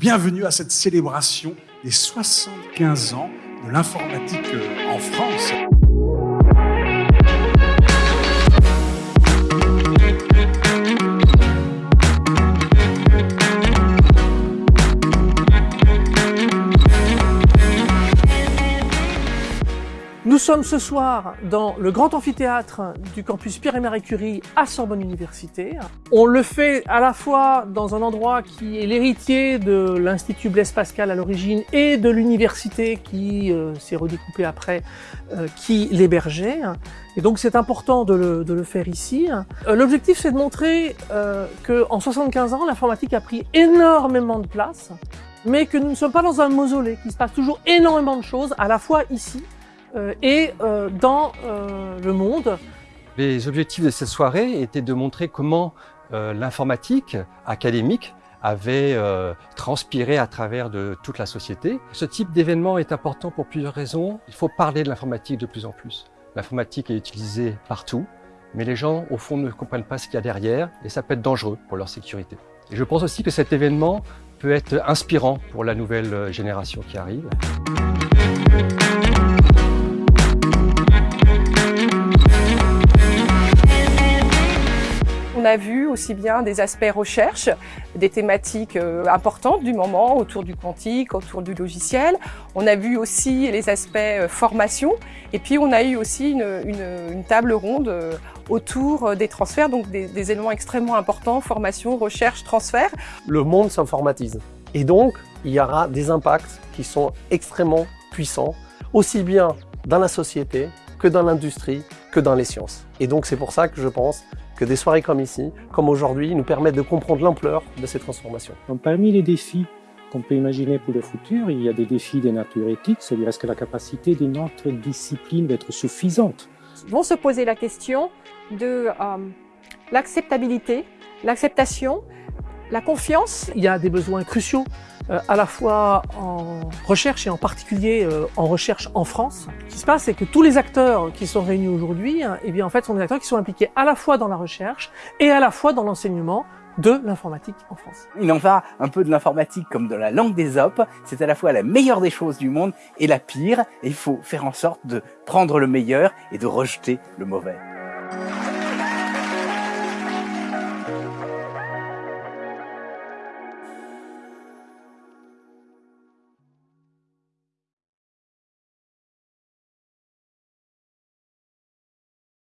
Bienvenue à cette célébration des 75 ans de l'informatique en France. Nous sommes ce soir dans le grand amphithéâtre du campus Pierre et Marie Curie à Sorbonne Université. On le fait à la fois dans un endroit qui est l'héritier de l'Institut Blaise Pascal à l'origine et de l'université qui euh, s'est redécoupée après, euh, qui l'hébergeait. Et donc c'est important de le, de le, faire ici. Euh, L'objectif c'est de montrer euh, qu'en 75 ans, l'informatique a pris énormément de place, mais que nous ne sommes pas dans un mausolée, qu'il se passe toujours énormément de choses, à la fois ici, et euh, dans euh, le monde. Les objectifs de cette soirée étaient de montrer comment l'informatique académique avait transpiré à travers de toute la société. Ce type d'événement est important pour plusieurs raisons. Il faut parler de l'informatique de plus en plus. L'informatique est utilisée partout, mais les gens, au fond, ne comprennent pas ce qu'il y a derrière et ça peut être dangereux pour leur sécurité. Et je pense aussi que cet événement peut être inspirant pour la nouvelle génération qui arrive. Aussi bien des aspects recherche, des thématiques euh, importantes du moment autour du quantique, autour du logiciel. On a vu aussi les aspects euh, formation et puis on a eu aussi une, table ronde euh, autour des transferts, donc des éléments extrêmement importants, formation, recherche, transfert. Le monde s'informatise et donc il y aura des impacts qui sont extrêmement puissants, aussi bien dans la société que dans l'industrie, que dans les sciences. Et donc c'est pour ça que je pense que des soirées comme ici, comme aujourd'hui, nous permettent de comprendre l'ampleur de ces transformations. Donc, parmi les défis qu'on peut imaginer pour le futur, il y a des défis de nature éthique, c'est-à-dire est-ce que la capacité de notre discipline va être suffisante? Vont se poser la question de euh, l'acceptabilité, l'acceptation, la confiance. Il y a des besoins cruciaux euh, à la fois en recherche et en particulier euh, en recherche en France. Ce qui se passe, c'est que tous les acteurs qui sont réunis aujourd'hui, hein, eh bien en fait, sont des acteurs qui sont impliqués à la fois dans la recherche et à la fois dans l'enseignement de l'informatique en France. Il en va un peu de l'informatique comme de la langue des op. C'est à la fois la meilleure des choses du monde et la pire. Il faut faire en sorte de prendre le meilleur et de rejeter le mauvais.